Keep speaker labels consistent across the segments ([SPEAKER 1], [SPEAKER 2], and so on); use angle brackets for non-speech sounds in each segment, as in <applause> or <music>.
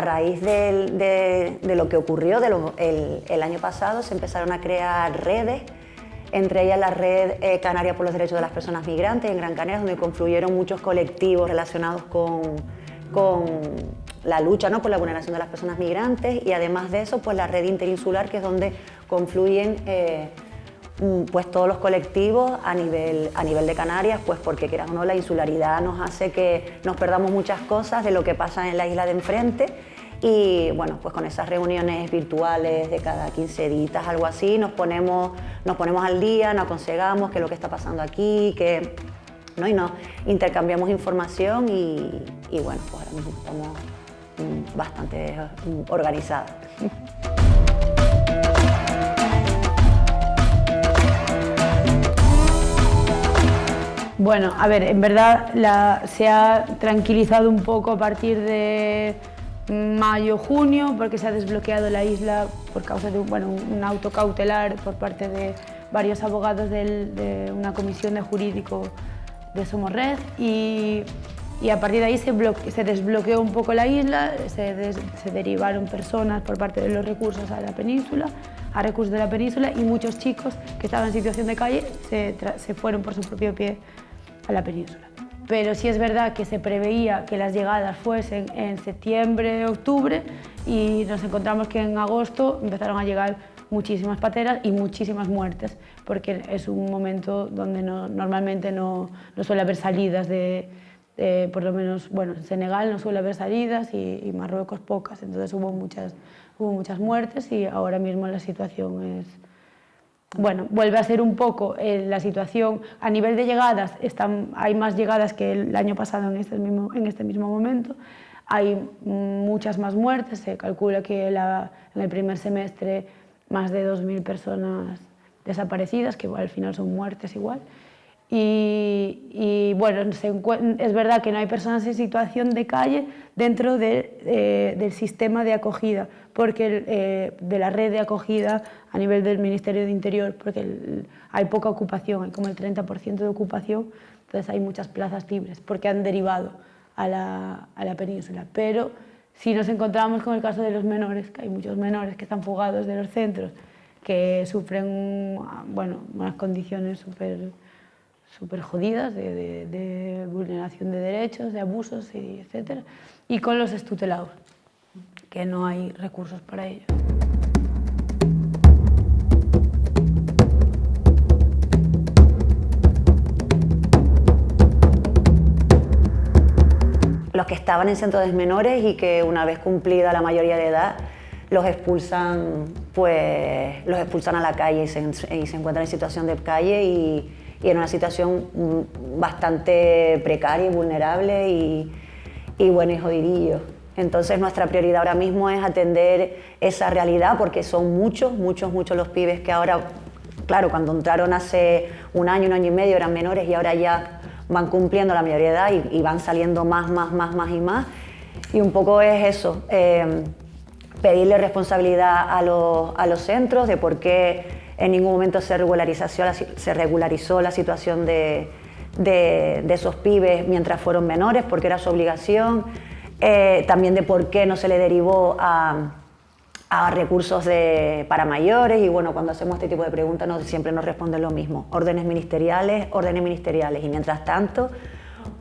[SPEAKER 1] a raíz de, lo que ocurrió el, año pasado se empezaron a crear redes, entre ellas la Red eh, Canaria por los Derechos de las Personas Migrantes en Gran Canaria, donde confluyeron muchos colectivos relacionados con, la lucha ¿no? por la vulneración de las personas migrantes y además de eso pues la red interinsular que es donde confluyen eh, pues todos los colectivos a nivel, a nivel de Canarias, pues porque quieras o no, la insularidad nos hace que nos perdamos muchas cosas de lo que pasa en la isla de enfrente y bueno, pues con esas reuniones virtuales de cada 15 días, algo así, nos ponemos, nos ponemos al día, nos aconsejamos qué es lo que está pasando aquí, que, ¿no? y nos intercambiamos información y, y bueno, pues ahora mismo estamos mm, bastante mm, <laughs>
[SPEAKER 2] Bueno, a ver, en verdad se ha tranquilizado un poco a partir de mayo, junio, porque se ha desbloqueado la isla por causa de bueno, un auto cautelar por parte de varios abogados de una comisión de jurídico de Somorred y, a partir de ahí se, desbloqueó un poco la isla, se, derivaron personas por parte de los recursos a la península, a recursos de la península y muchos chicos que estaban en situación de calle se fueron por su propio pie a la península. Pero sí es verdad que se preveía que las llegadas fuesen en septiembre, octubre y nos encontramos que en agosto empezaron a llegar muchísimas pateras y muchísimas muertes, porque es un momento donde no, normalmente no, no, suele haber salidas de, por lo menos, bueno, en Senegal no suele haber salidas y, y Marruecos pocas, entonces hubo muchas, hubo muchas muertes y ahora mismo la situación es, bueno, vuelve a ser un poco eh, la situación. A nivel de llegadas, están, hay más llegadas que el año pasado en este mismo, en este mismo momento. Hay muchas más muertes, se calcula que en el primer semestre más de 2.000 personas desaparecidas, que al final son muertes igual. Y, bueno, es verdad que no hay personas en situación de calle dentro eh, del sistema de acogida, porque eh, de la red de acogida a nivel del Ministerio de Interior, porque hay poca ocupación, hay como el 30% de ocupación, entonces hay muchas plazas libres, porque han derivado a la, a la península. Pero si nos encontramos con el caso de los menores, que hay muchos menores que están fugados de los centros, que sufren bueno, unas condiciones súper súper jodidas de, vulneración de derechos, de abusos, y etc. Y con los estutelados, que no hay recursos para ellos.
[SPEAKER 1] Los que estaban en centros de menores y que una vez cumplida la mayoría de edad los expulsan, pues, los expulsan a la calle y se, y se encuentran en situación de calle y, y en una situación bastante precaria y vulnerable y, y bueno, y jodidillo. Entonces nuestra prioridad ahora mismo es atender esa realidad porque son muchos, muchos, muchos los pibes que ahora, claro, cuando entraron hace un año, un año y medio eran menores y ahora ya van cumpliendo la mayoría de edad y, van saliendo más, más, más, más y más. Y un poco es eso, eh, pedirle responsabilidad a los, a los centros de por qué en ningún momento se regularizó, se regularizó la situación de, esos pibes mientras fueron menores, porque era su obligación, eh, también de por qué no se le derivó a, recursos para mayores. Y bueno, cuando hacemos este tipo de preguntas no, siempre nos responden lo mismo, órdenes ministeriales, órdenes ministeriales. Y mientras tanto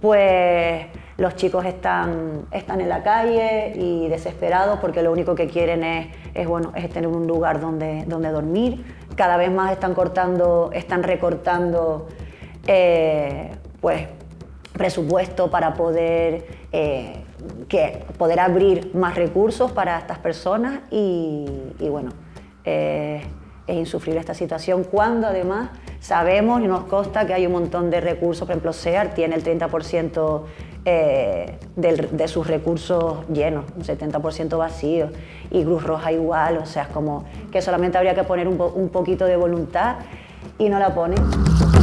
[SPEAKER 1] pues los chicos están, están en la calle y desesperados porque lo único que quieren es, es, bueno, es tener un lugar donde, donde dormir, cada vez más están cortando, están recortando eh, pues, presupuesto para poder, eh, que, poder abrir más recursos para estas personas y, bueno, eh, es insufrible esta situación cuando además sabemos y nos consta que hay un montón de recursos, por ejemplo SEAR tiene el 30% de, sus recursos llenos, un 70% vacíos, y Cruz Roja igual, o sea, es como que solamente habría que poner un, un poquito de voluntad y no la ponen.